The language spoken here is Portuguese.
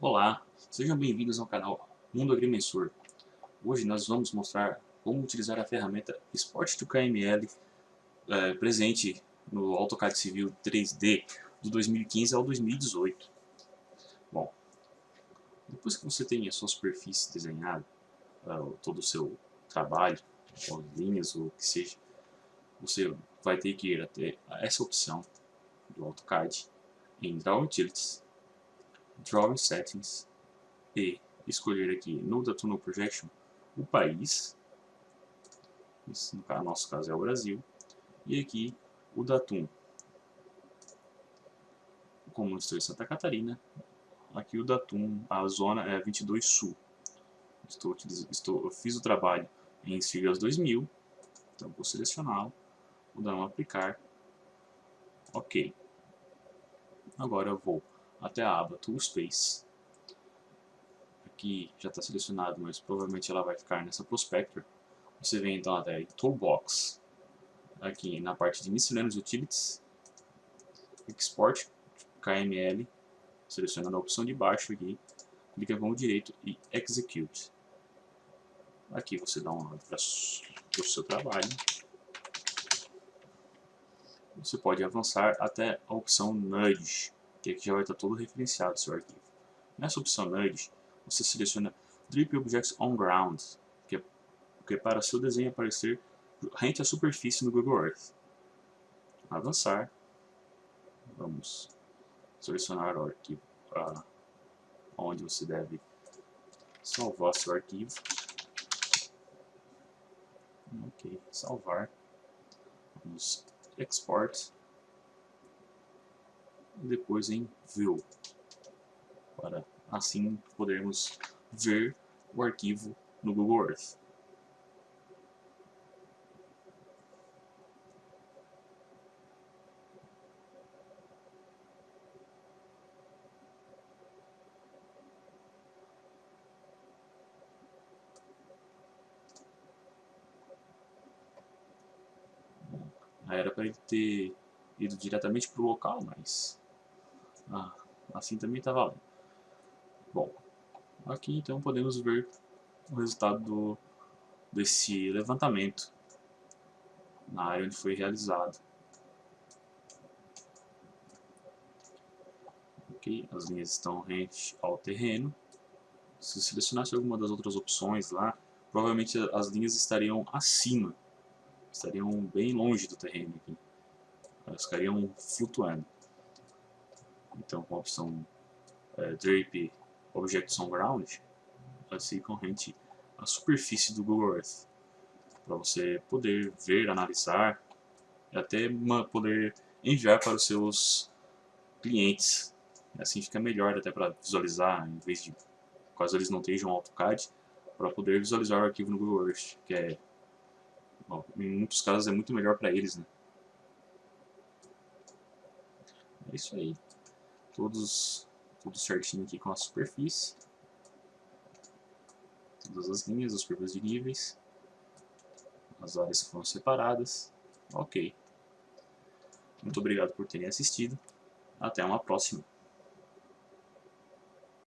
Olá, sejam bem-vindos ao canal Mundo Agrimensor. Hoje nós vamos mostrar como utilizar a ferramenta Sport to KML é, presente no AutoCAD Civil 3D do 2015 ao 2018. Bom, depois que você tem a sua superfície desenhada, uh, todo o seu trabalho, as linhas ou o que seja, você vai ter que ir até essa opção do AutoCAD em Draw Utilities Drawing Settings e escolher aqui no da Tunnel Projection o país, no nosso caso é o Brasil, e aqui o Datum. Como eu estou em Santa Catarina, aqui o Datum, a zona é 22 Sul. Estou, estou, eu fiz o trabalho em siglas 2000, então vou selecioná-lo, vou dar um aplicar, ok. Agora eu vou até a aba Toolspace. Aqui já está selecionado, mas provavelmente ela vai ficar nessa Prospector. Você vem então até Toolbox, aqui na parte de Miscellaneous Utilities, Export KML, selecionando a opção de baixo aqui, clica com o direito e Execute. Aqui você dá um nome para o seu trabalho. Você pode avançar até a opção Nudge, que aqui já vai estar todo referenciado seu arquivo. Nessa opção Nudge, você seleciona Drip Objects on Ground, que é, que é para seu desenho aparecer rente à superfície no Google Earth. Avançar, vamos selecionar o arquivo onde você deve salvar seu arquivo. Ok, salvar. Vamos export depois em View, para assim podermos ver o arquivo no Google Earth. Era para ele ter ido diretamente para o local, mas ah, assim também está valendo. Bom, aqui então podemos ver o resultado do, desse levantamento na área onde foi realizado. Ok, as linhas estão rente ao terreno. Se selecionasse alguma das outras opções lá, provavelmente as linhas estariam acima, estariam bem longe do terreno aqui. Elas ficariam flutuando. Então, com a opção é, Drape Objects on Ground, vai ser corrente a superfície do Google Earth, para você poder ver, analisar e até poder enviar para os seus clientes. Assim fica melhor até para visualizar, em vez de, caso eles não estejam AutoCAD, para poder visualizar o arquivo no Google Earth, que é, bom, em muitos casos é muito melhor para eles, né? É isso aí todos tudo certinho aqui com a superfície. Todas as linhas, as curvas de níveis. As áreas que foram separadas. Ok. Muito obrigado por terem assistido. Até uma próxima.